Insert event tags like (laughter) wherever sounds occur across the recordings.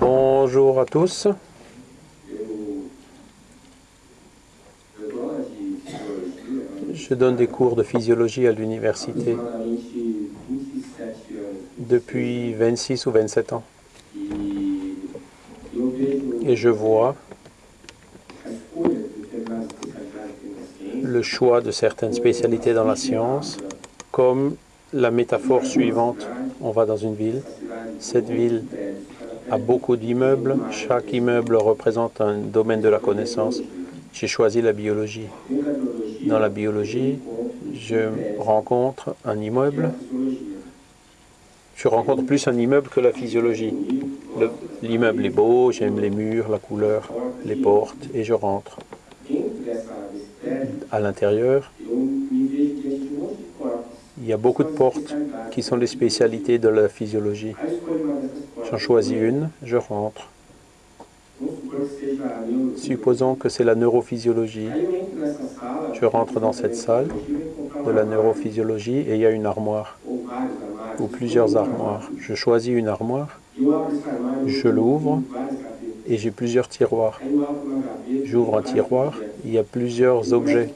Bonjour à tous. Je donne des cours de physiologie à l'université depuis 26 ou 27 ans. Et je vois le choix de certaines spécialités dans la science comme la métaphore suivante. On va dans une ville. Cette ville a beaucoup d'immeubles. Chaque immeuble représente un domaine de la connaissance. J'ai choisi la biologie. Dans la biologie, je rencontre un immeuble. Je rencontre plus un immeuble que la physiologie. L'immeuble est beau, j'aime les murs, la couleur, les portes, et je rentre. À l'intérieur, il y a beaucoup de portes qui sont les spécialités de la physiologie. J'en choisis une, je rentre. Supposons que c'est la neurophysiologie. Je rentre dans cette salle de la neurophysiologie et il y a une armoire ou plusieurs armoires. Je choisis une armoire, je l'ouvre et j'ai plusieurs tiroirs. J'ouvre un tiroir, il y a plusieurs objets.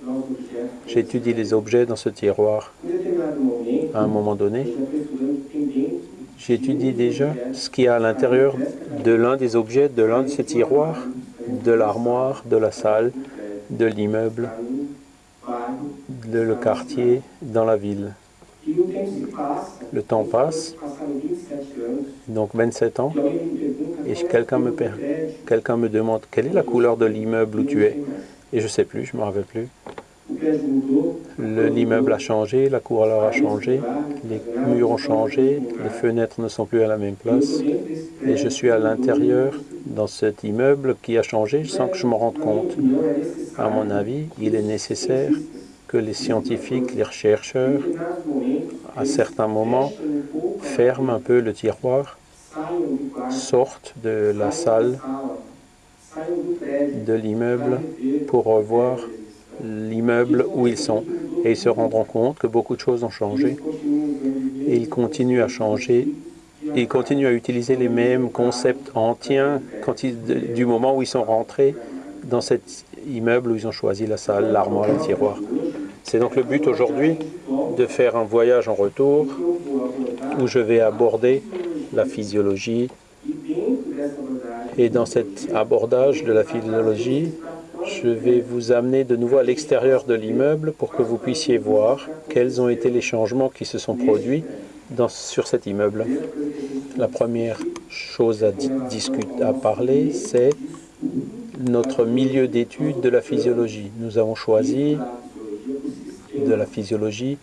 J'étudie les objets dans ce tiroir. À un moment donné, j'étudie déjà ce qu'il y a à l'intérieur de l'un des objets, de l'un de ces tiroirs, de l'armoire, de la salle, de l'immeuble, de le quartier, dans la ville. Le temps passe, donc 27 ans, et quelqu'un me, quelqu'un me demande quelle est la couleur de l'immeuble où tu es? Et je ne sais plus, je ne me rappelle plus. L'immeuble a changé, la couleur a changé, les murs ont changé, les fenêtres ne sont plus à la même place. Et je suis à l'intérieur dans cet immeuble qui a changé sans que je me rende compte. À mon avis, il est nécessaire que les scientifiques, les chercheurs, à certains moments, ferment un peu le tiroir, sortent de la salle, de l'immeuble pour revoir l'immeuble où ils sont. Et ils se rendront compte que beaucoup de choses ont changé. Et ils continuent à changer. Ils continuent à utiliser les mêmes concepts anciens quand du moment où ils sont rentrés dans cet immeuble où ils ont choisi la salle, l'armoire, le tiroir. C'est donc le but aujourd'hui de faire un voyage en retour où je vais aborder la physiologie. Et dans cet abordage de la physiologie, je vais vous amener de nouveau à l'extérieur de l'immeuble pour que vous puissiez voir quels ont été les changements qui se sont produits sur cet immeuble. La première chose à, à parler, c'est notre milieu d'étude de la physiologie. Nous avons choisi de la physiologie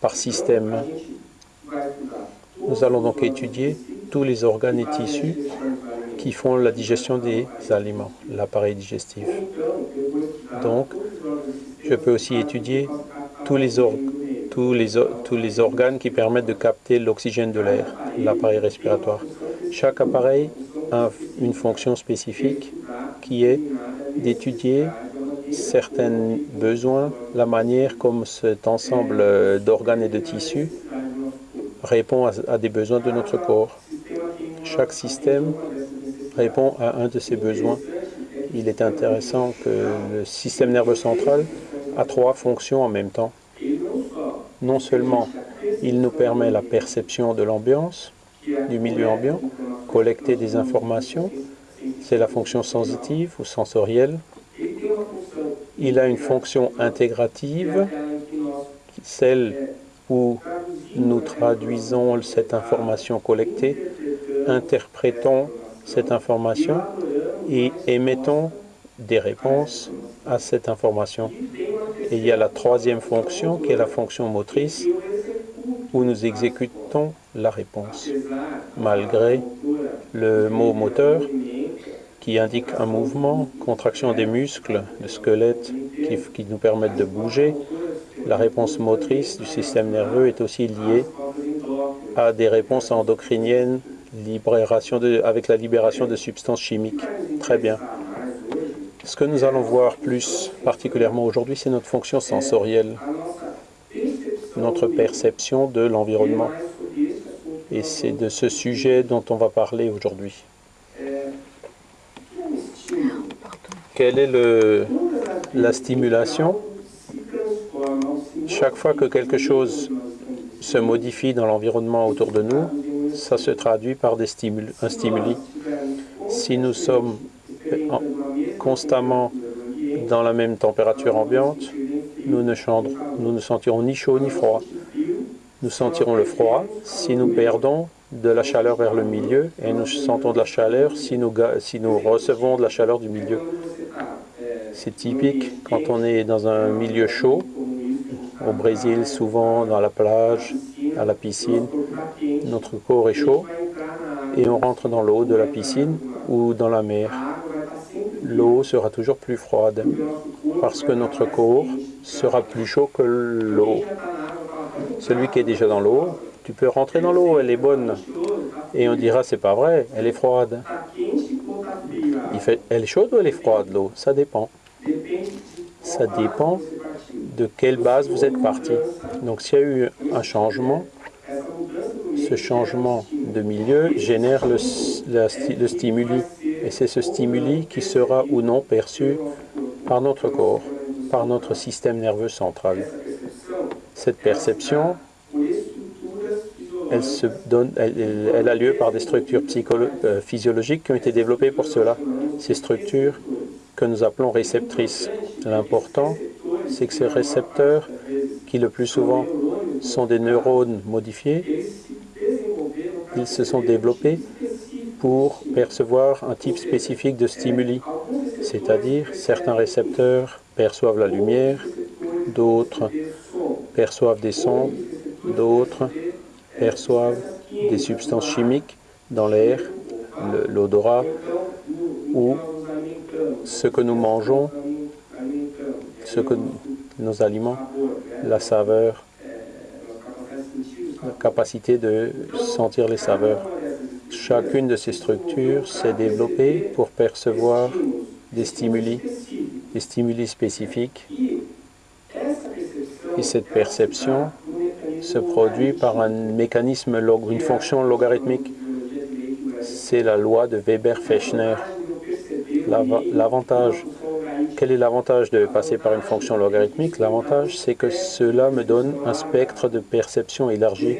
par système. Nous allons donc étudier tous les organes et tissus qui font la digestion des aliments, l'appareil digestif. Donc, je peux aussi étudier tous les, tous les, tous les organes qui permettent de capter l'oxygène de l'air, l'appareil respiratoire. Chaque appareil a une fonction spécifique qui est d'étudier certains besoins, la manière comme cet ensemble d'organes et de tissus répond à, des besoins de notre corps. Chaque système répond à un de ces besoins. Il est intéressant que le système nerveux central a trois fonctions en même temps. Non seulement il nous permet la perception de l'ambiance, du milieu ambiant, collecter des informations, c'est la fonction sensitive ou sensorielle, il a une fonction intégrative, celle où nous traduisons cette information collectée, interprétons cette information et émettons des réponses à cette information. Et il y a la troisième fonction qui est la fonction motrice où nous exécutons la réponse. Malgré le mot moteur, qui indique un mouvement, contraction des muscles, le squelette qui, qui nous permettent de bouger. La réponse motrice du système nerveux est aussi liée à des réponses endocriniennes libération de, avec la libération de substances chimiques. Très bien. Ce que nous allons voir plus particulièrement aujourd'hui, c'est notre fonction sensorielle, notre perception de l'environnement. Et c'est de ce sujet dont on va parler aujourd'hui. Quelle est le, la stimulation? Chaque fois que quelque chose se modifie dans l'environnement autour de nous, ça se traduit par des stimuli, un stimuli. Si nous sommes constamment dans la même température ambiante, nous ne, nous ne sentirons ni chaud ni froid. Nous sentirons le froid si nous perdons de la chaleur vers le milieu et nous sentons de la chaleur si nous, si nous recevons de la chaleur du milieu. C'est typique quand on est dans un milieu chaud, au Brésil souvent dans la plage, à la piscine, notre corps est chaud et on rentre dans l'eau de la piscine ou dans la mer. L'eau sera toujours plus froide parce que notre corps sera plus chaud que l'eau. Celui qui est déjà dans l'eau, tu peux rentrer dans l'eau, elle est bonne. Et on dira, c'est pas vrai, elle est froide. Elle est chaude ou elle est froide, l'eau? Ça dépend. Ça dépend de quelle base vous êtes parti. Donc s'il y a eu un changement, ce changement de milieu génère le, stimuli. Et c'est ce stimuli qui sera ou non perçu par notre corps, par notre système nerveux central. Cette perception, elle, a lieu par des structures euh, physiologiques qui ont été développées pour cela. Ces structures que nous appelons réceptrices. L'important, c'est que ces récepteurs, qui le plus souvent sont des neurones modifiés, ils se sont développés pour percevoir un type spécifique de stimuli, c'est-à-dire certains récepteurs perçoivent la lumière, d'autres perçoivent des sons, d'autres perçoivent des substances chimiques dans l'air, l'odorat, ou ce que nous mangeons, ce que nos aliments, la saveur, capacité de sentir les saveurs. Chacune de ces structures s'est développée pour percevoir des stimuli, des stimuli spécifiques. Et cette perception se produit par un mécanisme, une fonction logarithmique. C'est la loi de Weber-Fechner. L'avantage, quel est l'avantage de passer par une fonction logarithmique? L'avantage, c'est que cela me donne un spectre de perception élargi.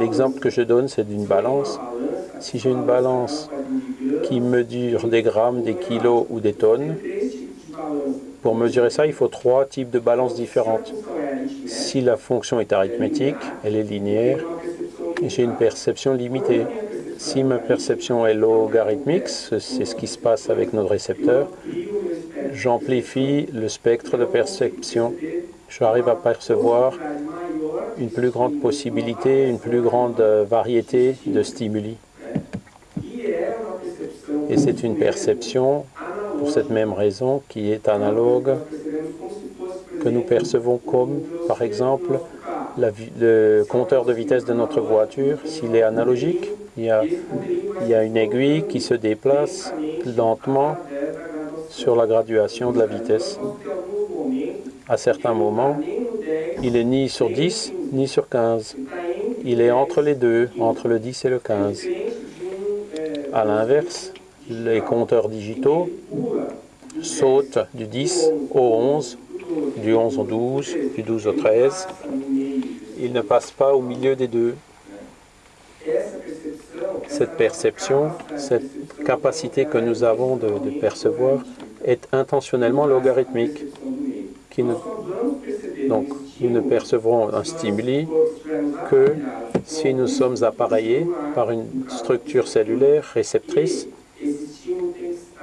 L'exemple que je donne, c'est d'une balance. Si j'ai une balance qui mesure des grammes, des kilos ou des tonnes, pour mesurer ça, il faut trois types de balances différentes. Si la fonction est arithmétique, elle est linéaire, j'ai une perception limitée. Si ma perception est logarithmique, c'est ce qui se passe avec notre récepteur, j'amplifie le spectre de perception. J'arrive à percevoir une plus grande possibilité, une plus grande euh, variété de stimuli. Et c'est une perception, pour cette même raison, qui est analogue, que nous percevons comme, par exemple, le compteur de vitesse de notre voiture, s'il est analogique, il y, a, il y a une aiguille qui se déplace lentement sur la graduation de la vitesse. À certains moments, il est ni sur 10 ni sur 15. Il est entre les deux, entre le 10 et le 15. À l'inverse, les compteurs digitaux sautent du 10 au 11, du 11 au 12, du 12 au 13. Ils ne passent pas au milieu des deux. Cette perception, cette capacité que nous avons de, percevoir est intentionnellement logarithmique. Qui donc, nous ne percevrons un stimuli que si nous sommes appareillés par une structure cellulaire réceptrice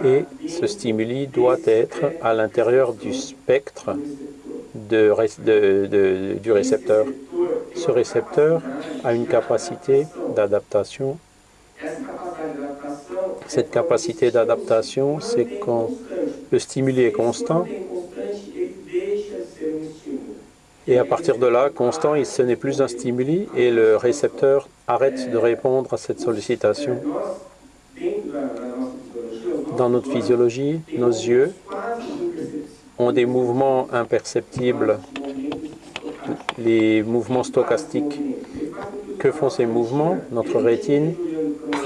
et ce stimuli doit être à l'intérieur du spectre du récepteur. Ce récepteur a une capacité d'adaptation. Cette capacité d'adaptation, c'est quand le stimuli est constant et à partir de là, constant, ce n'est plus un stimuli et le récepteur arrête de répondre à cette sollicitation. Dans notre physiologie, nos yeux ont des mouvements imperceptibles, les mouvements stochastiques. que font ces mouvements? Notre rétine,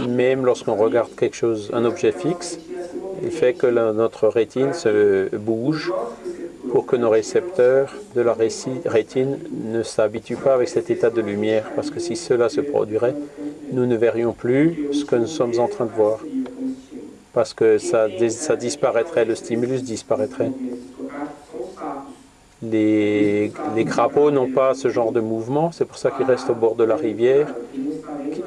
même lorsqu'on regarde quelque chose, un objet fixe, fait que notre rétine se bouge pour que nos récepteurs de la rétine ne s'habituent pas avec cet état de lumière, parce que si cela se produirait, nous ne verrions plus ce que nous sommes en train de voir, parce que ça, ça disparaîtrait, le stimulus disparaîtrait. Les, les crapauds n'ont pas ce genre de mouvement, c'est pour ça qu'ils restent au bord de la rivière,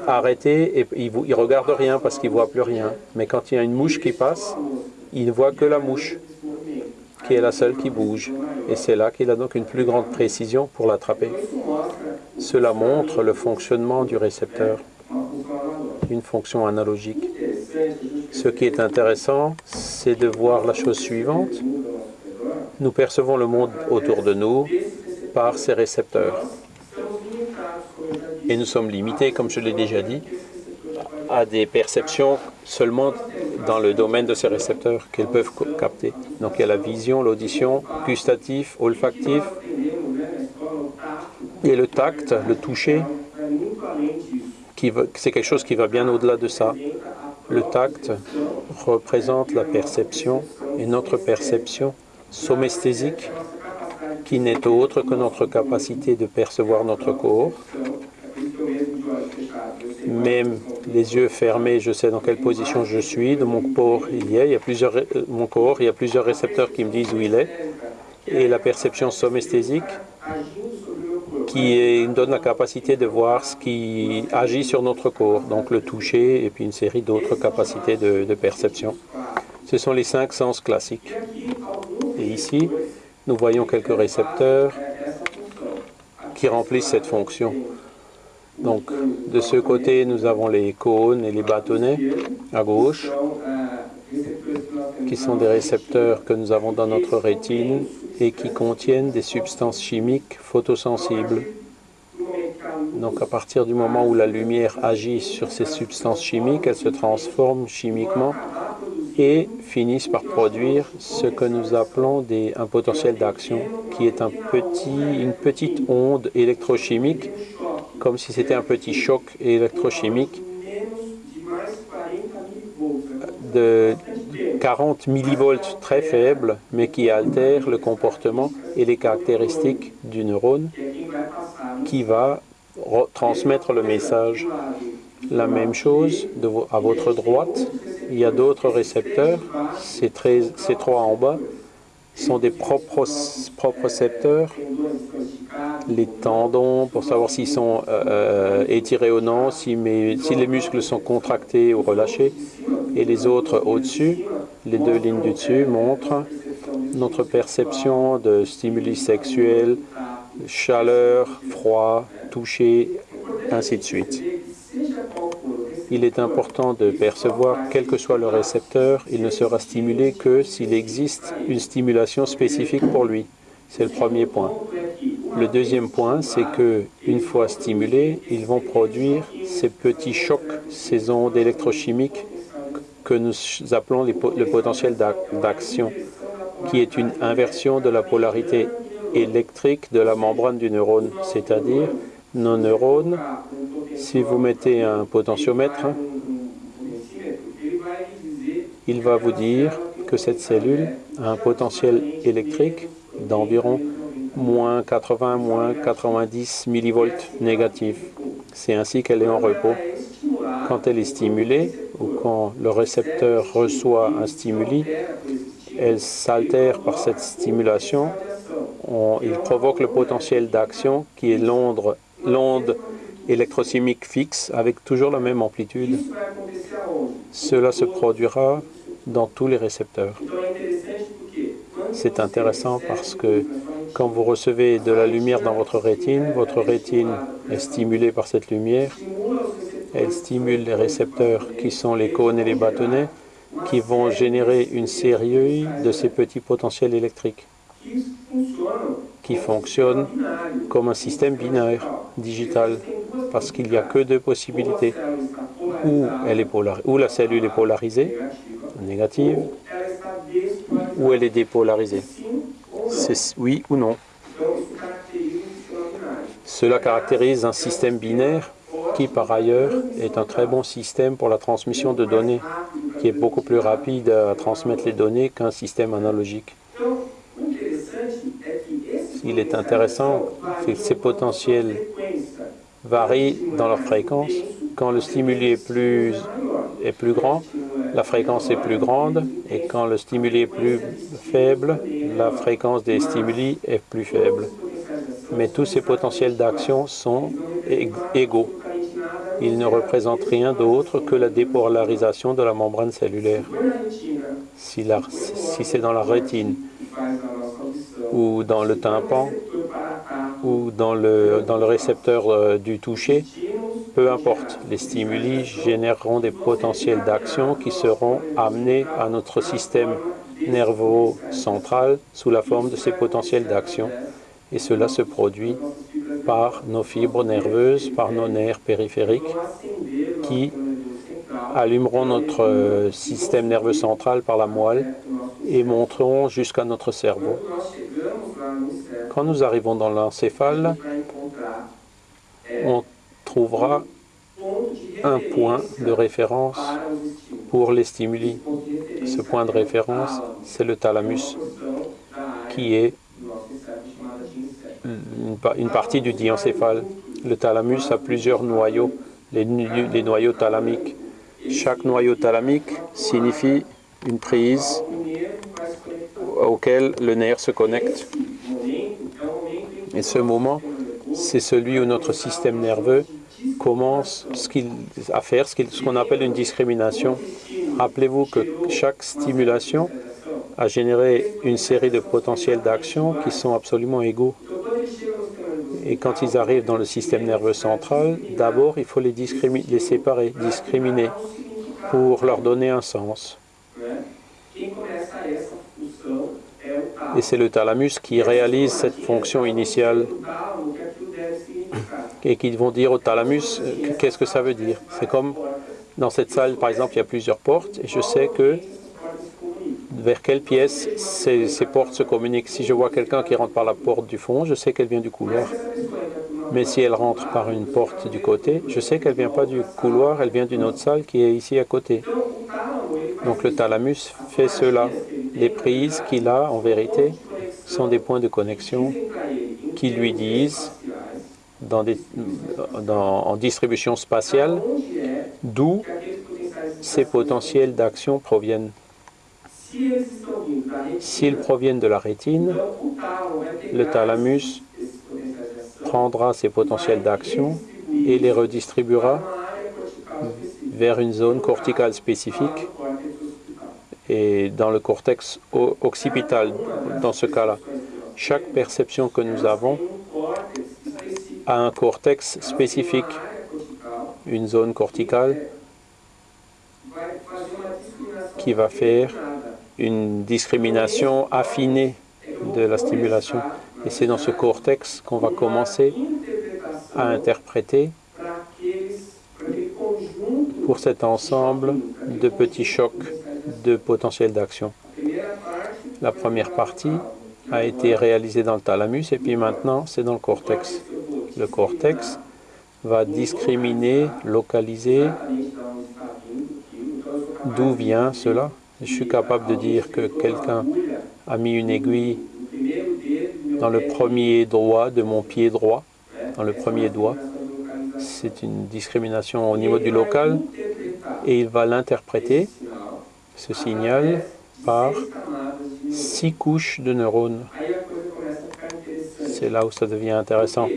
arrêtés, et ils ne regardent rien parce qu'ils ne voient plus rien. Mais quand il y a une mouche qui passe, ils ne voient que la mouche, qui est la seule qui bouge. Et c'est là qu'il a donc une plus grande précision pour l'attraper. Cela montre le fonctionnement du récepteur, une fonction analogique. Ce qui est intéressant, c'est de voir la chose suivante. Nous percevons le monde autour de nous par ces récepteurs. Et nous sommes limités, comme je l'ai déjà dit, à des perceptions seulement dans le domaine de ces récepteurs qu'elles peuvent capter. Donc il y a la vision, l'audition, gustatif, olfactif, et le tact, le toucher, c'est quelque chose qui va bien au-delà de ça. Le tact représente la perception et notre perception somesthésique qui n'est autre que notre capacité de percevoir notre corps. Même les yeux fermés, je sais dans quelle position je suis, de mon corps il y a, il y a plusieurs, euh, mon corps, il y a plusieurs récepteurs qui me disent où il est. Et la perception somesthésique qui me donne la capacité de voir ce qui agit sur notre corps, donc le toucher et puis une série d'autres capacités de perception. Ce sont les cinq sens classiques. Et ici, nous voyons quelques récepteurs qui remplissent cette fonction. Donc, de ce côté, nous avons les cônes et les bâtonnets à gauche, qui sont des récepteurs que nous avons dans notre rétine et qui contiennent des substances chimiques photosensibles. Donc, à partir du moment où la lumière agit sur ces substances chimiques, elles se transforment chimiquement et finissent par produire ce que nous appelons un potentiel d'action, qui est une petite onde électrochimique, comme si c'était un petit choc électrochimique de 40 millivolts très faible, mais qui altère le comportement et les caractéristiques du neurone qui va transmettre le message. La même chose à votre droite, il y a d'autres récepteurs, ces, ces, trois en bas sont des récepteurs, les tendons pour savoir s'ils sont euh, euh, étirés ou non, si, si les muscles sont contractés ou relâchés, et les autres au-dessus, les deux lignes du dessus montrent notre perception de stimuli sexuels, chaleur, froid, toucher, ainsi de suite il est important de percevoir, quel que soit le récepteur, il ne sera stimulé que s'il existe une stimulation spécifique pour lui. C'est le premier point. Le deuxième point, c'est que une fois stimulés, ils vont produire ces petits chocs, ces ondes électrochimiques que nous appelons le potentiel d'action, qui est une inversion de la polarité électrique de la membrane du neurone, c'est-à-dire nos neurones si vous mettez un potentiomètre, il va vous dire que cette cellule a un potentiel électrique d'environ moins 80, moins 90 millivolts négatifs. C'est ainsi qu'elle est en repos. Quand elle est stimulée ou quand le récepteur reçoit un stimuli, elle s'altère par cette stimulation. il provoque le potentiel d'action qui est l'onde électrochimique fixe avec toujours la même amplitude. Cela se produira dans tous les récepteurs. C'est intéressant parce que quand vous recevez de la lumière dans votre rétine, votre rétine est stimulée par cette lumière. Elle stimule les récepteurs qui sont les cônes et les bâtonnets qui vont générer une série de ces petits potentiels électriques qui fonctionnent comme un système binaire parce qu'il n'y a que deux possibilités. Ou, elle est ou la cellule est polarisée, négative, ou elle est dépolarisée. C'est oui ou non. Cela caractérise un système binaire qui par ailleurs est un très bon système pour la transmission de données, qui est beaucoup plus rapide à transmettre les données qu'un système analogique. Il est intéressant que ces potentiels varient dans leur fréquence. Quand le stimuli est plus, est plus grand, la fréquence est plus grande, et quand le stimuli est plus faible, la fréquence des stimuli est plus faible. Mais tous ces potentiels d'action sont égaux. Ils ne représentent rien d'autre que la dépolarisation de la membrane cellulaire. Si, si c'est dans la rétine ou dans le tympan ou dans le, dans le récepteur euh, du toucher, peu importe. Les stimuli généreront des potentiels d'action qui seront amenés à notre système nerveux central sous la forme de ces potentiels d'action. Et cela se produit par nos fibres nerveuses, par nos nerfs périphériques qui allumeront notre euh, système nerveux central par la moelle et monteront jusqu'à notre cerveau. Quand nous arrivons dans l'encéphale, on trouvera un point de référence pour les stimuli. Ce point de référence, c'est le thalamus, qui est une partie du diencéphale. Le thalamus a plusieurs noyaux, les, les noyaux thalamiques. Chaque noyau thalamique signifie une prise auquel le nerf se connecte. Et ce moment, c'est celui où notre système nerveux commence à faire ce qu'on appelle une discrimination. Rappelez-vous que chaque stimulation a généré une série de potentiels d'action qui sont absolument égaux. Et quand ils arrivent dans le système nerveux central, d'abord, il faut les séparer, discriminer, pour leur donner un sens. Et c'est le thalamus qui réalise cette fonction initiale et qui vont dire au thalamus euh, qu'est-ce que ça veut dire? C'est comme dans cette salle, par exemple, il y a plusieurs portes et je sais que vers quelle pièce ces, ces portes se communiquent. Si je vois quelqu'un qui rentre par la porte du fond, je sais qu'elle vient du couloir. Mais si elle rentre par une porte du côté, je sais qu'elle ne vient pas du couloir, elle vient d'une autre salle qui est ici à côté. Donc le thalamus fait cela. Les prises qu'il a, en vérité, sont des points de connexion qui lui disent, en distribution spatiale, d'où ces potentiels d'action proviennent. S'ils proviennent de la rétine, le thalamus prendra ces potentiels d'action et les redistribuera vers une zone corticale spécifique et dans le cortex occipital dans ce cas-là. Chaque perception que nous avons a un cortex spécifique, une zone corticale qui va faire une discrimination affinée de la stimulation. Et c'est dans ce cortex qu'on va commencer à interpréter pour cet ensemble de petits chocs de potentiel d'action. La première partie a été réalisée dans le thalamus et puis maintenant c'est dans le cortex. Le cortex va discriminer, localiser d'où vient cela. Je suis capable de dire que quelqu'un a mis une aiguille dans le premier doigt de mon pied droit, dans le premier doigt. C'est une discrimination au niveau du local et il va l'interpréter ce signal par six couches de neurones. C'est là où ça devient intéressant,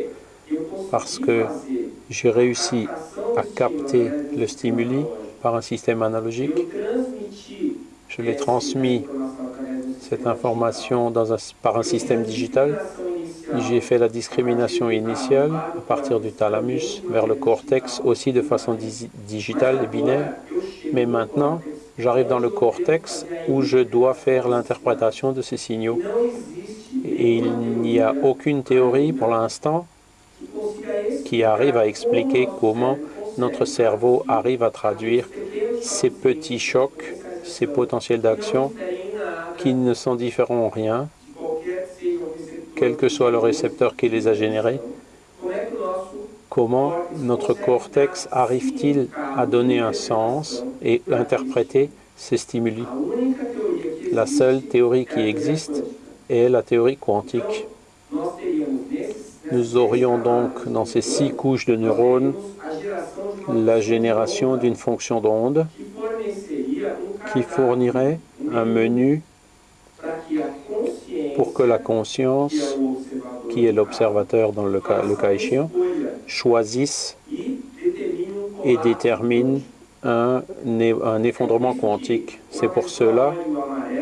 parce que j'ai réussi à capter le stimuli par un système analogique. Je l'ai transmis, cette information, dans par un système digital. J'ai fait la discrimination initiale à partir du thalamus vers le cortex, aussi de façon digitale et binaire. Mais maintenant, j'arrive dans le cortex où je dois faire l'interprétation de ces signaux. Et il n'y a aucune théorie pour l'instant qui arrive à expliquer comment notre cerveau arrive à traduire ces petits chocs, ces potentiels d'action qui ne sont différents en rien, quel que soit le récepteur qui les a générés. Comment notre cortex arrive-t-il à donner un sens et interpréter ces stimuli La seule théorie qui existe est la théorie quantique. Nous aurions donc dans ces six couches de neurones la génération d'une fonction d'onde qui fournirait un menu pour que la conscience, qui est l'observateur dans le cas, le cas échéant, choisisse et détermine un, effondrement quantique. C'est pour cela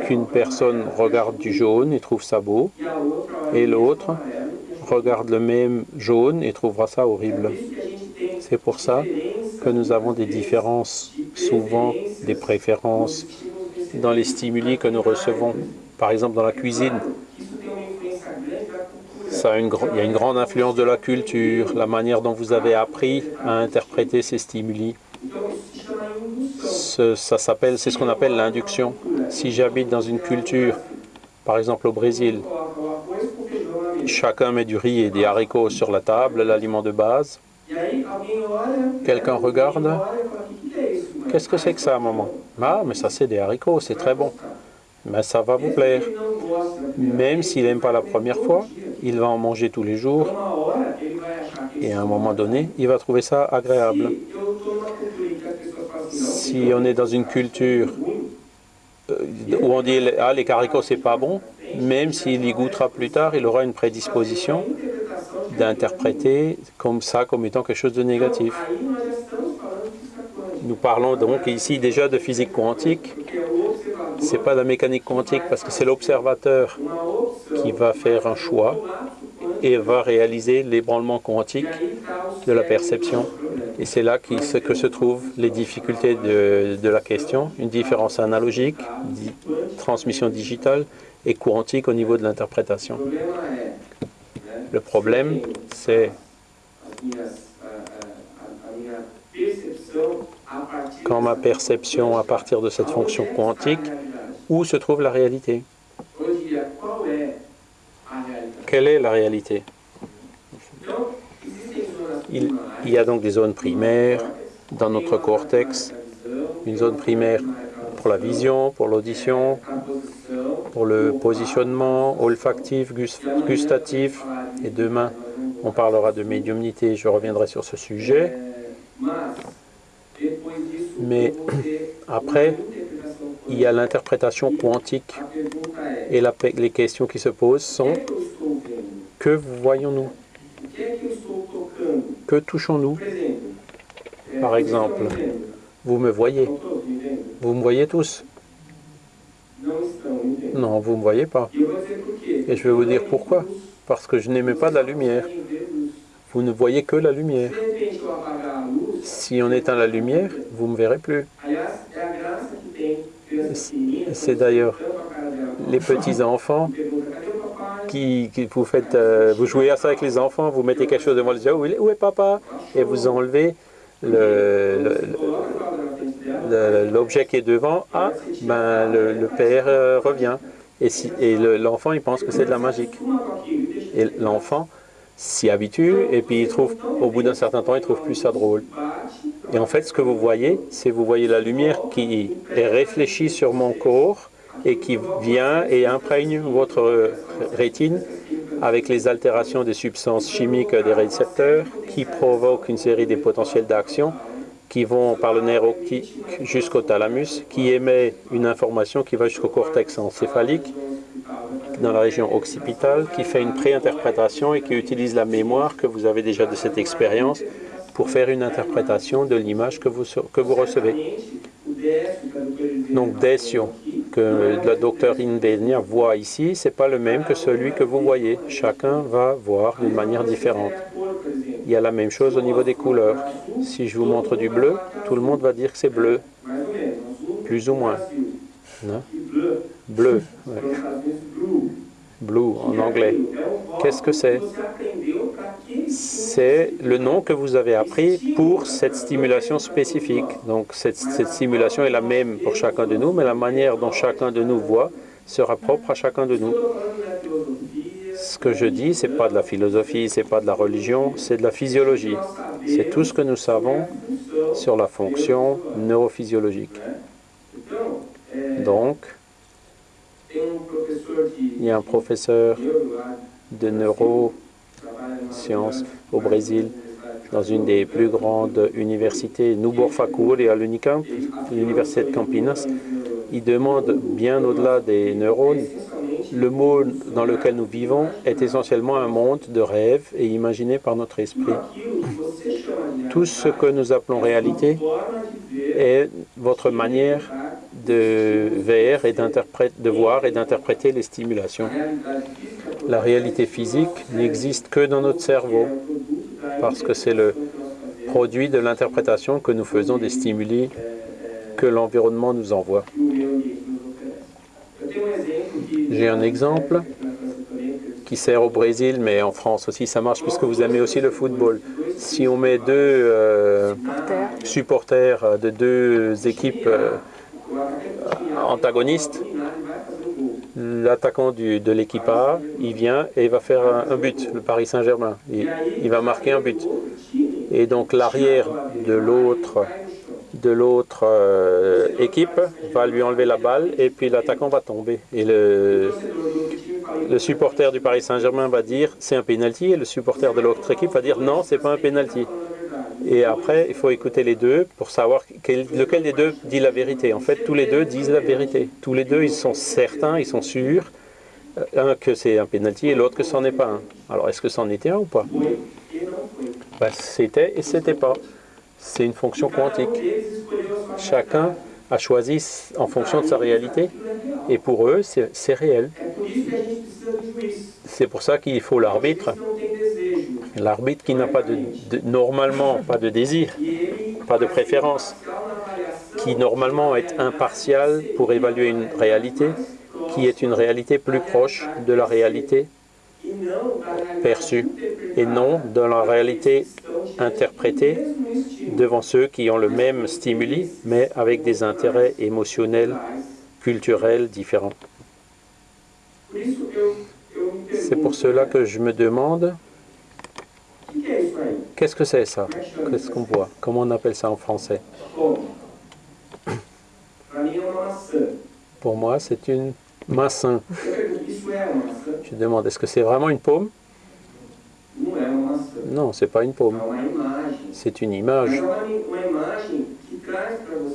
qu'une personne regarde du jaune et trouve ça beau, et l'autre regarde le même jaune et trouvera ça horrible. C'est pour ça que nous avons des différences, souvent des préférences dans les stimuli que nous recevons. Par exemple, dans la cuisine, il y a une grande influence de la culture, la manière dont vous avez appris à interpréter ces stimuli. Ça s'appelle, c'est ce qu'on appelle l'induction. Si j'habite dans une culture, par exemple au Brésil, chacun met du riz et des haricots sur la table, l'aliment de base. Quelqu'un regarde. Qu'est-ce que c'est que ça, maman? Ah, mais ça c'est des haricots, c'est très bon. Mais ça va vous plaire. Même s'il n'aime pas la première fois, il va en manger tous les jours. Et à un moment donné, il va trouver ça agréable. Si on est dans une culture euh, où on dit « Ah, les haricots, c'est pas bon », même s'il y goûtera plus tard, il aura une prédisposition d'interpréter comme ça comme étant quelque chose de négatif. Nous parlons donc ici déjà de physique quantique. Ce n'est pas la mécanique quantique parce que c'est l'observateur qui va faire un choix et va réaliser l'ébranlement quantique de la perception. Et c'est là que se trouvent les difficultés de, la question, une différence analogique, transmission digitale, et quantique au niveau de l'interprétation. Le problème, c'est quand ma perception à partir de cette fonction quantique, où se trouve la réalité? Quelle est la réalité? Il, y a donc des zones primaires dans notre cortex, une zone primaire pour la vision, pour l'audition, pour le positionnement olfactif, gustatif. Et demain, on parlera de médiumnité, je reviendrai sur ce sujet. Mais après, il y a l'interprétation quantique. Et les questions qui se posent sont que voyons-nous Que touchons-nous? Par exemple, vous me voyez. Vous me voyez tous? Non, vous ne me voyez pas. Et je vais vous dire pourquoi. Parce que je n'aimais pas la lumière. Vous ne voyez que la lumière. Si on éteint la lumière, vous ne me verrez plus. C'est d'ailleurs les petits-enfants qui, vous faites, euh, vous jouez à ça avec les enfants, vous mettez quelque chose devant les yeux, où est papa? Et vous enlevez le l'objet qui est devant, ah, ben, le, père euh, revient. Et, l'enfant, il pense que c'est de la magique. Et l'enfant s'y habitue, et puis au bout d'un certain temps, il trouve plus ça drôle. Et en fait, ce que vous voyez, c'est vous voyez la lumière qui est réfléchie sur mon corps et qui vient et imprègne votre rétine avec les altérations des substances chimiques des récepteurs qui provoquent une série des potentiels d'action qui vont par le nerf optique jusqu'au thalamus, qui émet une information qui va jusqu'au cortex encéphalique, dans la région occipitale, qui fait une préinterprétation et qui utilise la mémoire que vous avez déjà de cette expérience pour faire une interprétation de l'image que vous, que vous recevez. Donc, Desio, que le docteur Indenia voit ici, ce n'est pas le même que celui que vous voyez. Chacun va voir d'une manière différente. Il y a la même chose au niveau des couleurs. Si je vous montre du bleu, tout le monde va dire que c'est bleu. Plus ou moins. Non? Bleu. Blue en anglais. Qu'est-ce que c'est? C'est le nom que vous avez appris pour cette stimulation spécifique. Donc cette, stimulation est la même pour chacun de nous, mais la manière dont chacun de nous voit sera propre à chacun de nous. Ce que je dis, ce n'est pas de la philosophie, ce n'est pas de la religion, c'est de la physiologie. C'est tout ce que nous savons sur la fonction neurophysiologique. Donc, il y a un professeur de neurosciences au Brésil, dans une des plus grandes universités, Nubor et à l'université de Campinas. Il demande bien au-delà des neurones, le monde dans lequel nous vivons est essentiellement un monde de rêve et imaginé par notre esprit. Tout ce que nous appelons réalité est votre manière de, voir et de voir et d'interpréter les stimulations. La réalité physique n'existe que dans notre cerveau parce que c'est le produit de l'interprétation que nous faisons des stimuli que l'environnement nous envoie. J'ai un exemple qui sert au Brésil, mais en France aussi ça marche puisque vous aimez aussi le football. Si on met deux euh, supporters de deux équipes euh, antagonistes, l'attaquant de l'équipe A, il vient et il va faire un, but, le Paris Saint-Germain. Il, va marquer un but. Et donc l'arrière de l'autre de l'autre euh, équipe va lui enlever la balle et puis l'attaquant va tomber. Et le, le supporter du Paris Saint-Germain va dire c'est un penalty et le supporter de l'autre équipe va dire non, c'est pas un penalty. Et après, il faut écouter les deux pour savoir lequel des deux dit la vérité. En fait, tous les deux disent la vérité. Tous les deux, ils sont certains, ils sont sûrs, euh, un que c'est un penalty et l'autre que c'en est pas un. Alors, est-ce que c'en était un ou pas? Ben, C'était et c'était pas. C'est une fonction quantique. Chacun a choisi en fonction de sa réalité et pour eux, c'est réel. C'est pour ça qu'il faut l'arbitre L'arbitre qui n'a pas normalement pas de désir, pas de préférence, qui normalement est impartial pour évaluer une réalité, qui est une réalité plus proche de la réalité perçue et non de la réalité interprétée devant ceux qui ont le même stimuli, mais avec des intérêts émotionnels, culturels différents. C'est pour cela que je me demande Qu'est-ce que c'est ça? Qu'est-ce qu'on voit? Comment on appelle ça en français? Pour moi, c'est une massin. Je demande, est-ce que c'est vraiment une paume? Non, c'est pas une paume. C'est une image.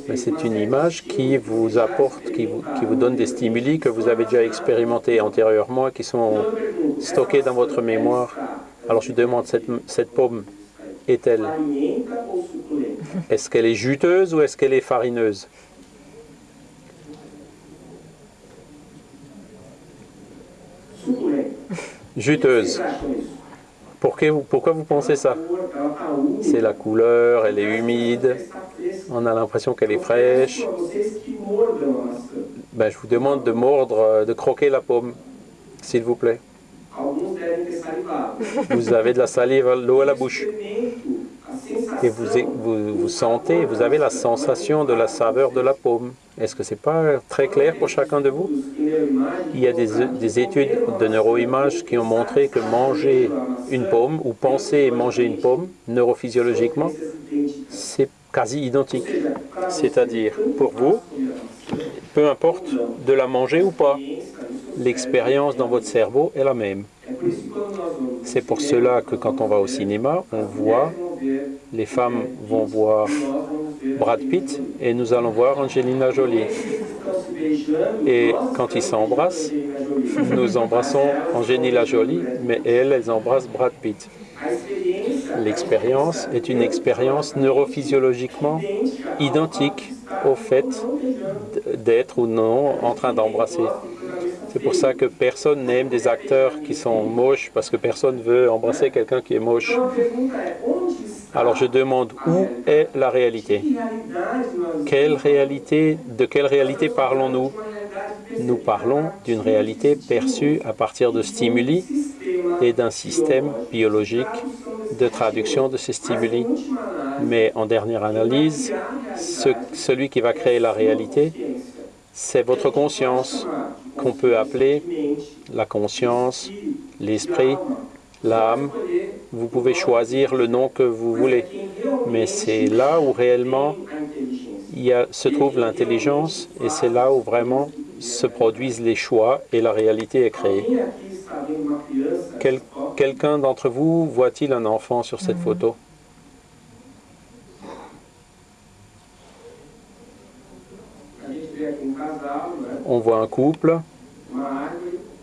Mais c'est une image qui vous apporte, qui vous, donne des stimuli que vous avez déjà expérimentés antérieurement qui sont stockés dans votre mémoire. Alors je demande, cette, cette pomme est-elle Est-ce qu'elle est juteuse ou est-ce qu'elle est farineuse Juteuse. Pourquoi vous pensez ça C'est la couleur, elle est humide, on a l'impression qu'elle est fraîche. Ben, je vous demande de mordre, de croquer la pomme, s'il vous plaît. Vous avez de la salive, l'eau à la bouche. Et vous, vous, sentez, vous avez la sensation de la saveur de la paume. Est-ce que ce n'est pas très clair pour chacun de vous? Il y a des, des études de neuroimages qui ont montré que manger une pomme ou penser manger une pomme neurophysiologiquement, c'est quasi identique. C'est-à-dire, pour vous, peu importe de la manger ou pas, l'expérience dans votre cerveau est la même. C'est pour cela que quand on va au cinéma, on voit, les femmes vont voir Brad Pitt et nous allons voir Angelina Jolie. Et quand ils s'embrassent, nous embrassons Angelina Jolie, mais elles, elles embrassent Brad Pitt. L'expérience est une expérience neurophysiologiquement identique au fait d'être ou non en train d'embrasser. C'est pour ça que personne n'aime des acteurs qui sont moches, parce que personne veut embrasser quelqu'un qui est moche. Alors je demande où est la réalité? De quelle réalité parlons-nous? Nous parlons d'une réalité perçue à partir de stimuli et d'un système biologique de traduction de ces stimuli. Mais en dernière analyse, celui qui va créer la réalité, c'est votre conscience qu'on peut appeler la conscience, l'esprit, l'âme. Vous pouvez choisir le nom que vous voulez, mais c'est là où réellement se trouve l'intelligence et c'est là où vraiment se produisent les choix et la réalité est créée. Quel, Quelqu'un d'entre vous voit-il un enfant sur cette photo? On voit un couple,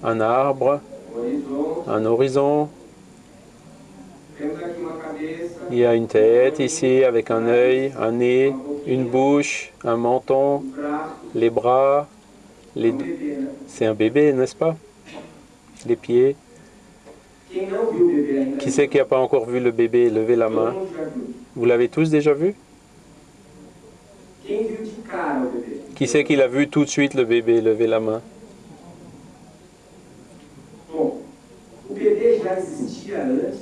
un arbre, un horizon. Il y a une tête ici avec un œil, un nez, une bouche, un menton, les bras. Les... C'est un bébé, n'est-ce pas? Les pieds. Qui c'est qui n'a pas encore vu le bébé Levez la main? Vous l'avez tous déjà vu? Qui c'est qui l'a vu tout de suite le bébé Levez la main?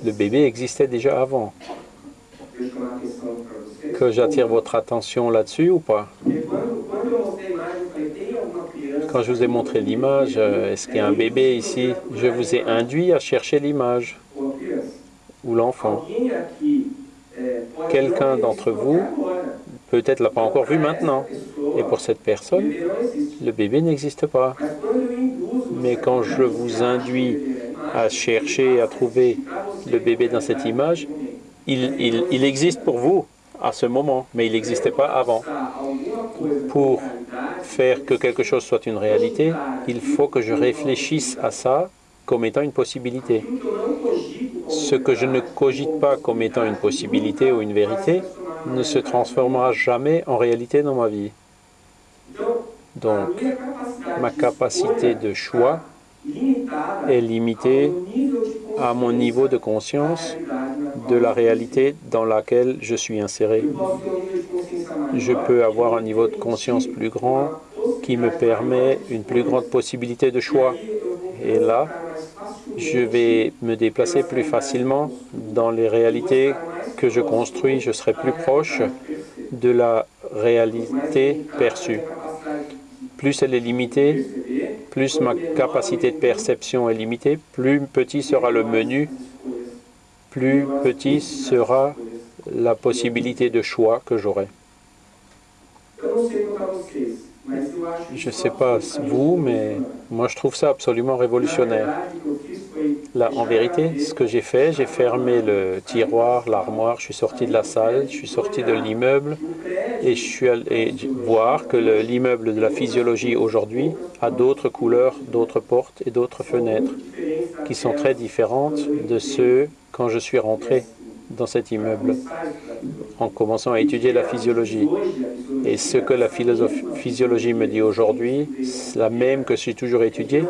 Le bébé existait déjà avant. Que j'attire votre attention là-dessus ou pas? Quand je vous ai montré l'image, euh, est-ce qu'il y a un bébé ici? Je vous ai induit à chercher l'image ou l'enfant. Quelqu'un d'entre vous peut-être l'a pas encore vu maintenant. Et pour cette personne, le bébé n'existe pas. Mais quand je vous induis à chercher, à trouver le bébé dans cette image, il, existe pour vous à ce moment, mais il n'existait pas avant. Pour faire que quelque chose soit une réalité, il faut que je réfléchisse à ça comme étant une possibilité. Ce que je ne cogite pas comme étant une possibilité ou une vérité ne se transformera jamais en réalité dans ma vie. Donc, ma capacité de choix est limitée à mon niveau de conscience de la réalité dans laquelle je suis inséré. Je peux avoir un niveau de conscience plus grand qui me permet une plus grande possibilité de choix. Et là, je vais me déplacer plus facilement dans les réalités que je construis. Je serai plus proche de la réalité perçue. Plus elle est limitée, plus ma capacité de perception est limitée, plus petit sera le menu, plus petit sera la possibilité de choix que j'aurai. Je ne sais pas vous, mais moi je trouve ça absolument révolutionnaire. En vérité, ce que j'ai fait, j'ai fermé le tiroir, l'armoire, je suis sorti de la salle, je suis sorti de l'immeuble et je suis allé voir que l'immeuble de la physiologie aujourd'hui a d'autres couleurs, d'autres portes et d'autres fenêtres qui sont très différentes de ceux quand je suis rentré dans cet immeuble en commençant à étudier la physiologie. Et ce que la physiologie me dit aujourd'hui, la même que j'ai toujours étudié,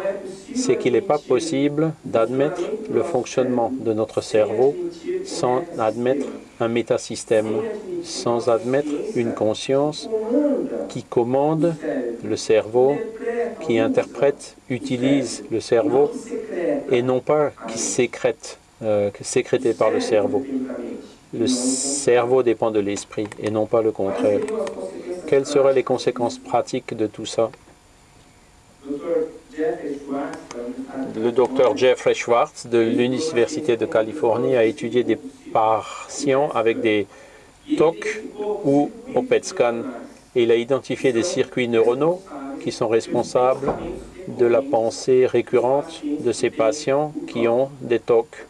c'est qu'il n'est pas possible d'admettre le fonctionnement de notre cerveau sans admettre un métasystème, sans admettre une conscience qui commande le cerveau, qui interprète, utilise le cerveau, et non pas qui sécrète, euh, sécrété par le cerveau. Le cerveau dépend de l'esprit et non pas le contraire. Quelles seraient les conséquences pratiques de tout ça? Le docteur Jeffrey Schwartz de l'Université de Californie a étudié des patients avec des TOC ou PET scan et il a identifié des circuits neuronaux qui sont responsables de la pensée récurrente de ces patients qui ont des TOC.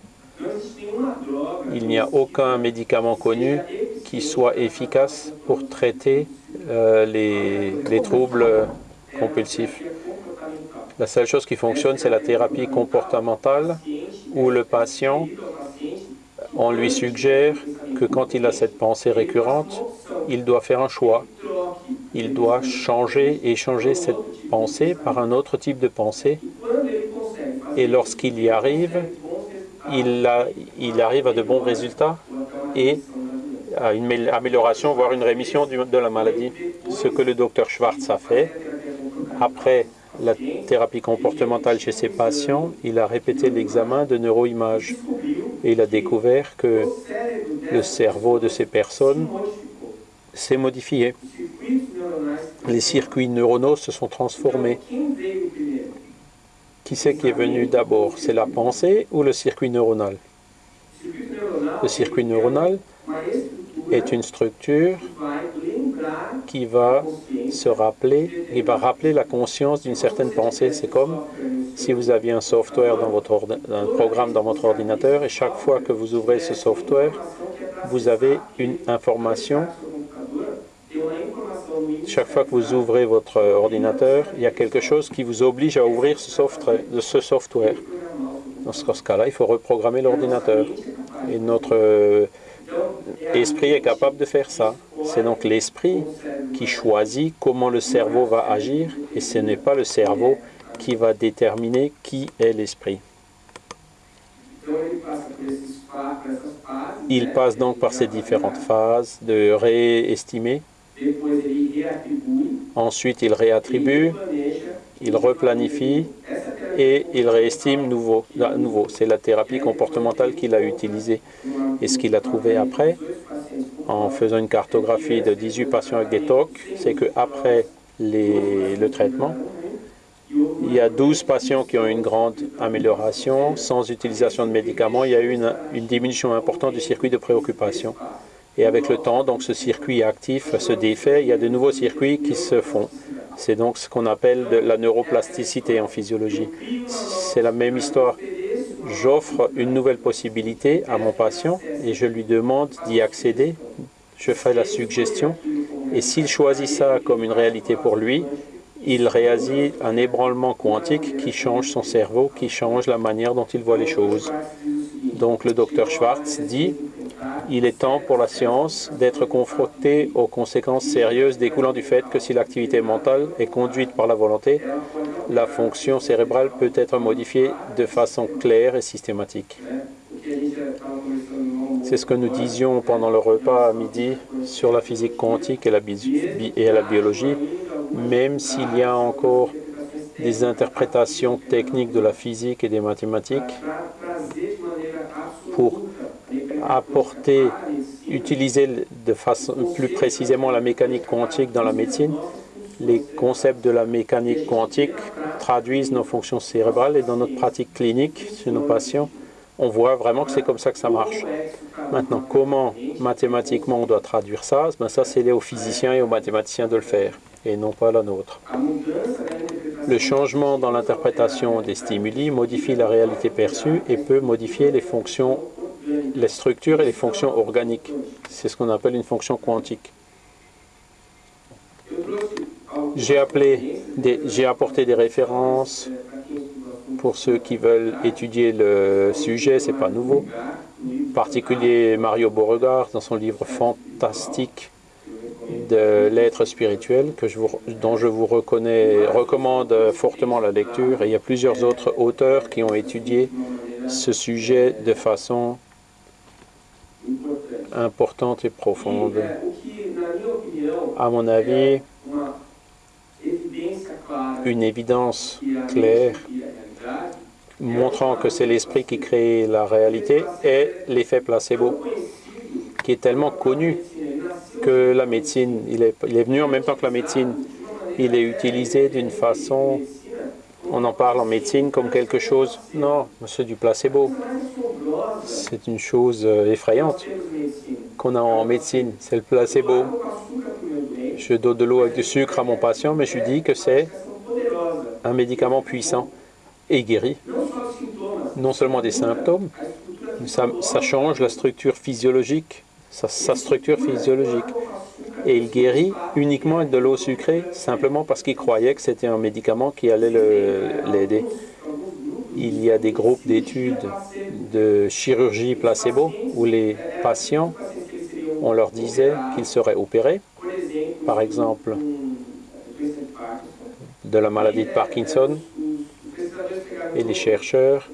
Il n'y a aucun médicament connu qui soit efficace pour traiter euh, les, les troubles compulsifs. La seule chose qui fonctionne, c'est la thérapie comportementale où le patient, on lui suggère que quand il a cette pensée récurrente, il doit faire un choix. Il doit changer et changer cette pensée par un autre type de pensée. Et lorsqu'il y arrive, il, arrive à de bons résultats et à une amélioration, voire une rémission de la maladie. Ce que le docteur Schwartz a fait, après la thérapie comportementale chez ses patients, il a répété l'examen de neuroimage et il a découvert que le cerveau de ces personnes s'est modifié. Les circuits neuronaux se sont transformés. Qui c'est qui est venu d'abord C'est la pensée ou le circuit neuronal? Le circuit neuronal est une structure qui va se rappeler, qui va rappeler la conscience d'une certaine pensée. C'est comme si vous aviez un software dans votre un programme dans votre ordinateur et chaque fois que vous ouvrez ce software, vous avez une information. Chaque fois que vous ouvrez votre ordinateur, il y a quelque chose qui vous oblige à ouvrir ce software. Dans ce cas-là, il faut reprogrammer l'ordinateur. Et notre L'esprit est capable de faire ça. C'est donc l'esprit qui choisit comment le cerveau va agir et ce n'est pas le cerveau qui va déterminer qui est l'esprit. Il passe donc par ces différentes phases de réestimer. Ensuite, il réattribue, il replanifie et il réestime nouveau. nouveau. C'est la thérapie comportementale qu'il a utilisée. Et ce qu'il a trouvé après, en faisant une cartographie de 18 patients avec des TOC, c'est qu'après le traitement, il y a 12 patients qui ont une grande amélioration. Sans utilisation de médicaments, il y a eu une, une diminution importante du circuit de préoccupation. Et avec le temps, donc ce circuit actif se défait, il y a de nouveaux circuits qui se font. C'est donc ce qu'on appelle la neuroplasticité en physiologie. C'est la même histoire. J'offre une nouvelle possibilité à mon patient et je lui demande d'y accéder. Je fais la suggestion et s'il choisit ça comme une réalité pour lui, il réagit un ébranlement quantique qui change son cerveau, qui change la manière dont il voit les choses. Donc le docteur Schwartz dit il est temps pour la science d'être confrontée aux conséquences sérieuses découlant du fait que si l'activité mentale est conduite par la volonté, la fonction cérébrale peut être modifiée de façon claire et systématique. C'est ce que nous disions pendant le repas à midi sur la physique quantique et la, biologie, même s'il y a encore des interprétations techniques de la physique et des mathématiques pour apporter, utiliser de façon plus précisément la mécanique quantique dans la médecine. Les concepts de la mécanique quantique traduisent nos fonctions cérébrales et dans notre pratique clinique sur nos patients, on voit vraiment que c'est comme ça que ça marche. Maintenant, comment mathématiquement on doit traduire ça? Ben Ça, c'est aux physiciens et aux mathématiciens de le faire, et non pas la nôtre. Le changement dans l'interprétation des stimuli modifie la réalité perçue et peut modifier les fonctions les structures et les fonctions organiques. C'est ce qu'on appelle une fonction quantique. J'ai apporté des références pour ceux qui veulent étudier le sujet, c'est pas nouveau. En particulier Mario Beauregard dans son livre fantastique de l'être spirituel, que je vous, dont je vous reconnais, recommande fortement la lecture. Et il y a plusieurs autres auteurs qui ont étudié ce sujet de façon importante et profonde. À mon avis, une évidence claire montrant que c'est l'esprit qui crée la réalité est l'effet placebo, qui est tellement connu que la médecine, il est, il est venu en même temps que la médecine, il est utilisé d'une façon, on en parle en médecine comme quelque chose, non, c'est du placebo, c'est une chose euh, effrayante qu'on a en médecine, c'est le placebo. Je donne de l'eau avec du sucre à mon patient, mais je lui dis que c'est un médicament puissant et guérit. Non seulement des symptômes, ça, ça change la structure physiologique, sa, sa structure physiologique. Et il guérit uniquement avec de l'eau sucrée, simplement parce qu'il croyait que c'était un médicament qui allait l'aider. Il y a des groupes d'études de chirurgie placebo où les patients, on leur disait qu'ils seraient opérés, par exemple de la maladie de Parkinson, et les chercheurs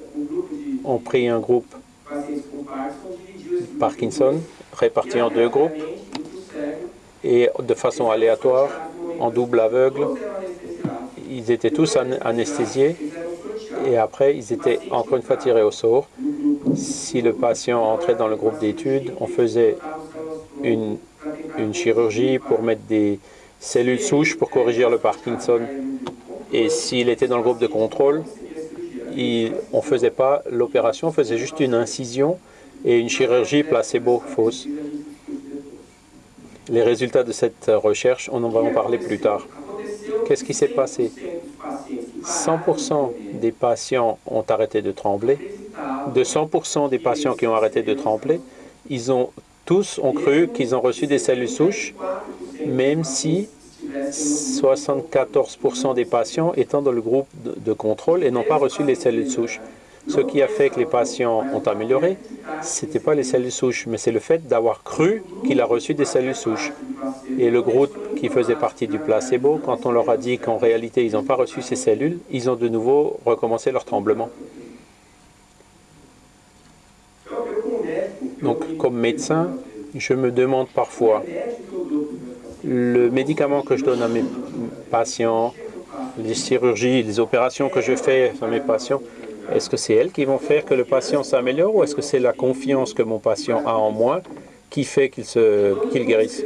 ont pris un groupe Parkinson réparti en deux groupes et de façon aléatoire, en double aveugle, ils étaient tous anesthésiés et après ils étaient encore une fois tirés au sort si le patient entrait dans le groupe d'études, on faisait une, chirurgie pour mettre des cellules souches pour corriger le Parkinson. Et s'il était dans le groupe de contrôle, on ne faisait pas l'opération, on faisait juste une incision et une chirurgie placebo fausse. Les résultats de cette recherche, on en va en parler plus tard. Qu'est-ce qui s'est passé? 100% des patients ont arrêté de trembler. De 100% des patients qui ont arrêté de trembler, ils ont tous ont cru qu'ils ont reçu des cellules souches, même si 74% des patients étant dans le groupe de contrôle et n'ont pas reçu les cellules souches. Ce qui a fait que les patients ont amélioré, ce n'était pas les cellules souches, mais c'est le fait d'avoir cru qu'il a reçu des cellules souches. Et le groupe qui faisait partie du placebo, quand on leur a dit qu'en réalité ils n'ont pas reçu ces cellules, ils ont de nouveau recommencé leur tremblement. Donc, comme médecin, je me demande parfois, le médicament que je donne à mes patients, les chirurgies, les opérations que je fais à mes patients, est-ce que c'est elles qui vont faire que le patient s'améliore ou est-ce que c'est la confiance que mon patient a en moi qui fait qu'il qu'il guérisse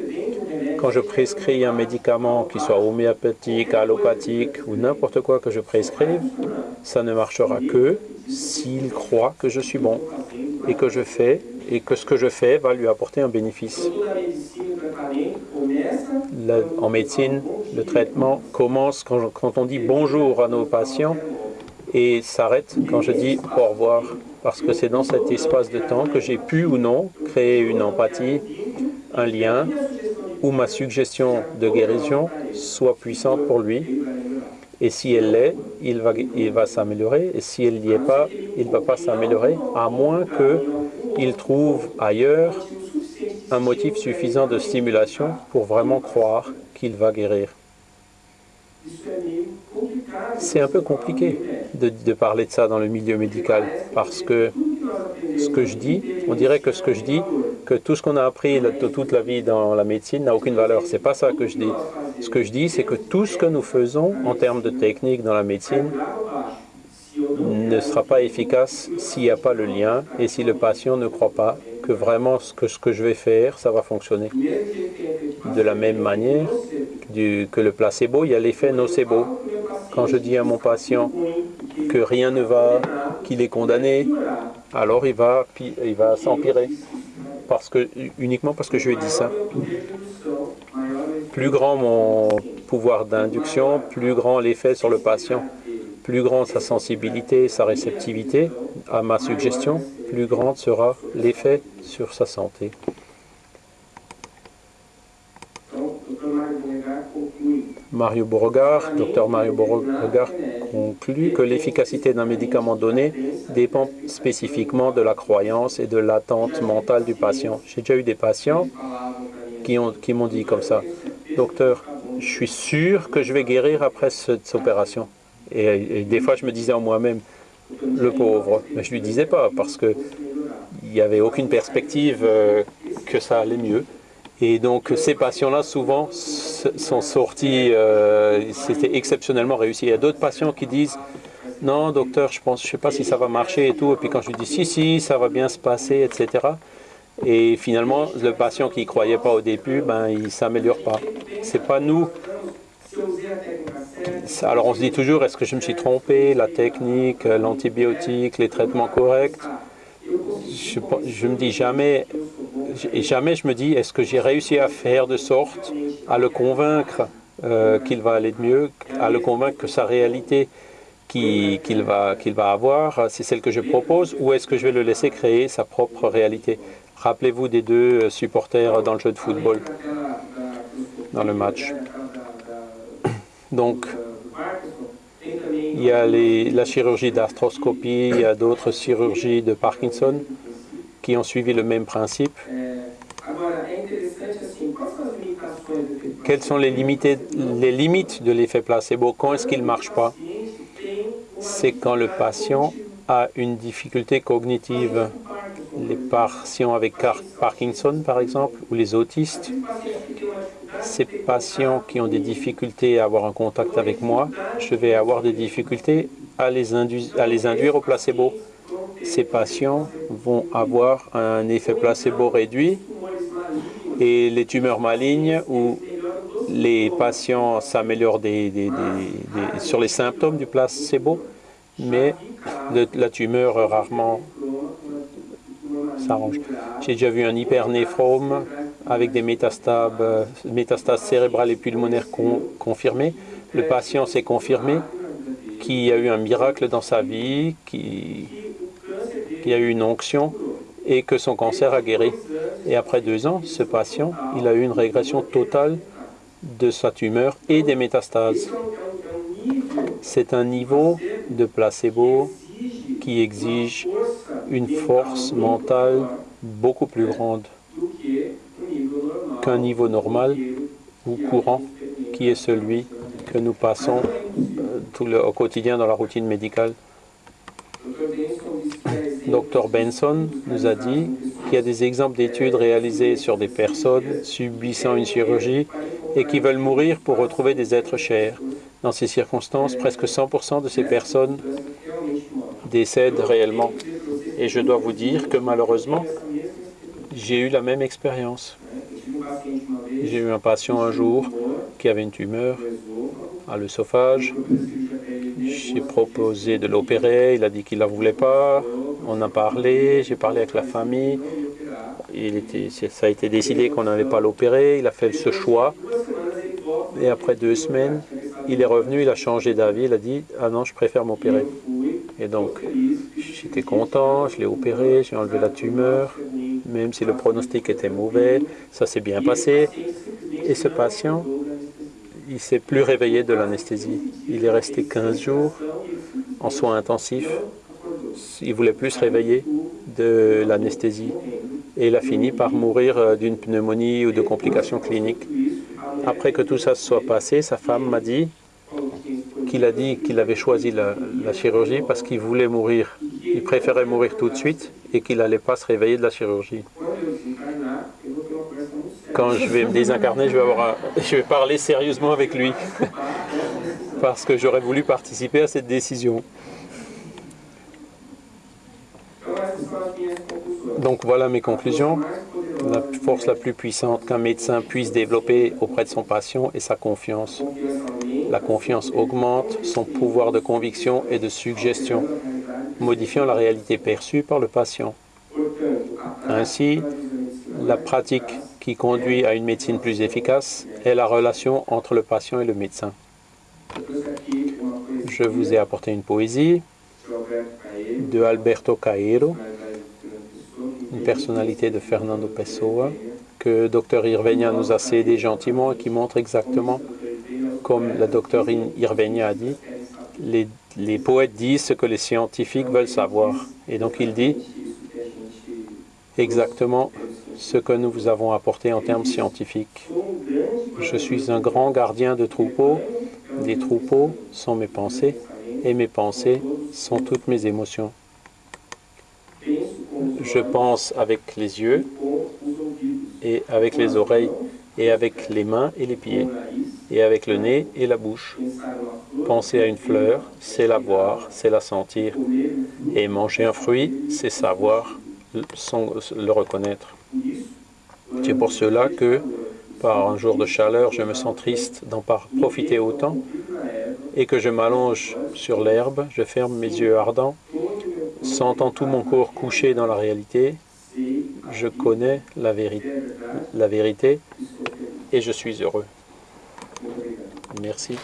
Quand je prescris un médicament, qu'il soit homéopathique, allopathique ou n'importe quoi que je prescrive, ça ne marchera que s'il croit que je suis bon et que je fais et que ce que je fais va lui apporter un bénéfice. en médecine, le traitement commence quand on dit bonjour à nos patients et s'arrête quand je dis au revoir, parce que c'est dans cet espace de temps que j'ai pu ou non créer une empathie, un lien, où ma suggestion de guérison soit puissante pour lui. Et si elle l'est, il va, il va s'améliorer. Et si elle n'y est pas, il ne va pas s'améliorer, à moins qu'il trouve ailleurs un motif suffisant de stimulation pour vraiment croire qu'il va guérir. C'est un peu compliqué de, parler de ça dans le milieu médical parce que ce que je dis, on dirait que ce que je dis, que tout ce qu'on a appris de toute la vie dans la médecine n'a aucune valeur. C'est pas ça que je dis. Ce que je dis, c'est que tout ce que nous faisons en termes de technique dans la médecine ne sera pas efficace s'il n'y a pas le lien et si le patient ne croit pas que vraiment ce que, ce que je vais faire, ça va fonctionner. De la même manière que le placebo, il y a l'effet nocebo. Quand je dis à mon patient que rien ne va, qu'il est condamné, alors il va, il va s'empirer. Parce que, uniquement parce que je lui ai dit ça. Plus grand mon pouvoir d'induction, plus grand l'effet sur le patient. Plus grande sa sensibilité, sa réceptivité à ma suggestion, plus grande sera l'effet sur sa santé. Mario Beauregard, docteur Mario Beauregard conclut que l'efficacité d'un médicament donné dépend spécifiquement de la croyance et de l'attente mentale du patient. J'ai déjà eu des patients qui m'ont dit comme ça, « Docteur, je suis sûr que je vais guérir après cette opération. » et, des fois, je me disais en moi-même, le pauvre, mais je ne lui disais pas parce qu'il n'y avait aucune perspective euh, que ça allait mieux. Et donc ces patients-là, souvent, sont sortis, euh, c'était exceptionnellement réussi. Il y a d'autres patients qui disent, non, docteur, je pense, je sais pas si ça va marcher et tout. Et puis quand je lui dis, si, si, ça va bien se passer, etc. Et finalement, le patient qui ne croyait pas au début, ben, il ne s'améliore pas. C'est pas nous. Alors on se dit toujours, est-ce que je me suis trompé, la technique, l'antibiotique, les traitements corrects? Je, je me dis jamais, jamais je me dis, est-ce que j'ai réussi à faire de sorte à le convaincre euh, qu'il va aller de mieux, à le convaincre que sa réalité qu'il va, qu'il va avoir, c'est celle que je propose, ou est-ce que je vais le laisser créer sa propre réalité? Rappelez-vous des deux supporters dans le jeu de football, dans le match. (coughs) Donc, il y a la chirurgie d'arthroscopie, il y a d'autres chirurgies de Parkinson qui ont suivi le même principe. Quelles sont les limites de l'effet placebo? Quand est-ce qu'il ne marche pas? C'est quand le patient a une difficulté cognitive. Les patients avec Parkinson, par exemple, ou les autistes, ces patients qui ont des difficultés à avoir un contact avec moi, je vais avoir des difficultés à les, induire au placebo ces patients vont avoir un effet placebo réduit et les tumeurs malignes où les patients s'améliorent sur les symptômes du placebo, mais la tumeur rarement s'arrange. J'ai déjà vu un hypernéphrome avec des métastases, métastases cérébrales et pulmonaires confirmées. Le patient s'est confirmé qu'il y a eu un miracle dans sa vie, qu'il y a eu une onction et que son cancer a guéri. Et après deux ans, ce patient, il a eu une régression totale de sa tumeur et des métastases. C'est un niveau de placebo qui exige une force mentale beaucoup plus grande qu'un niveau normal ou courant qui est celui que nous passons euh, au quotidien dans la routine médicale. Dr Benson nous a dit qu'il y a des exemples d'études réalisées sur des personnes subissant une chirurgie et qui veulent mourir pour retrouver des êtres chers. Dans ces circonstances, presque 100% de ces personnes décèdent réellement. Et je dois vous dire que malheureusement, j'ai eu la même expérience. J'ai eu un patient un jour qui avait une tumeur à l'œsophage. J'ai proposé de l'opérer, il a dit qu'il ne la voulait pas. On a parlé, j'ai parlé avec la famille. Ça a été décidé qu'on n'allait pas l'opérer. Il a fait ce choix. Et après deux semaines, il est revenu, il a changé d'avis. Il a dit « Ah non, je préfère m'opérer ». Et donc, j'étais content, je l'ai opéré, j'ai enlevé la tumeur, même si le pronostic était mauvais, ça s'est bien passé. Et ce patient, il s'est plus réveillé de l'anesthésie. Il est resté 15 jours en soins intensifs. Il voulait plus se réveiller de l'anesthésie. Et il a fini par mourir euh, d'une pneumonie ou de complications cliniques. Après que tout ça soit passé, sa femme m'a dit qu'il a dit qu'il avait choisi la, chirurgie parce qu'il voulait mourir. Il préférait mourir tout de suite et qu'il n'allait pas se réveiller de la chirurgie. Quand je vais me désincarner, je vais, avoir (laughs) je vais parler sérieusement avec lui (laughs) parce que j'aurais voulu participer à cette décision. Donc voilà mes conclusions. La force la plus puissante qu'un médecin puisse développer auprès de son patient est sa confiance. La confiance augmente son pouvoir de conviction et de suggestion, modifiant la réalité perçue par le patient. Ainsi, la pratique qui conduit à une médecine plus efficace est la relation entre le patient et le médecin. Je vous ai apporté une poésie de Alberto Cairo, une personnalité de Fernando Pessoa, que Dr Irvenia nous a cédé gentiment et qui montre exactement, comme la Dr Irvenia a dit, les, les poètes disent ce que les scientifiques veulent savoir. Et donc il dit exactement ce que nous vous avons apporté en termes scientifiques. Je suis un grand gardien de troupeaux. Les troupeaux sont mes pensées et mes pensées sont toutes mes émotions. Je pense avec les yeux et avec les oreilles et avec les mains et les pieds et avec le nez et la bouche. Penser à une fleur, c'est la voir, c'est la sentir. Et manger un fruit, c'est savoir le reconnaître. C'est pour cela que, par un jour de chaleur, je me sens triste d'en profiter autant et que je m'allonge sur l'herbe, je ferme mes yeux ardents, sentant tout mon corps couché dans la réalité, je connais la, la vérité et je suis heureux. Merci.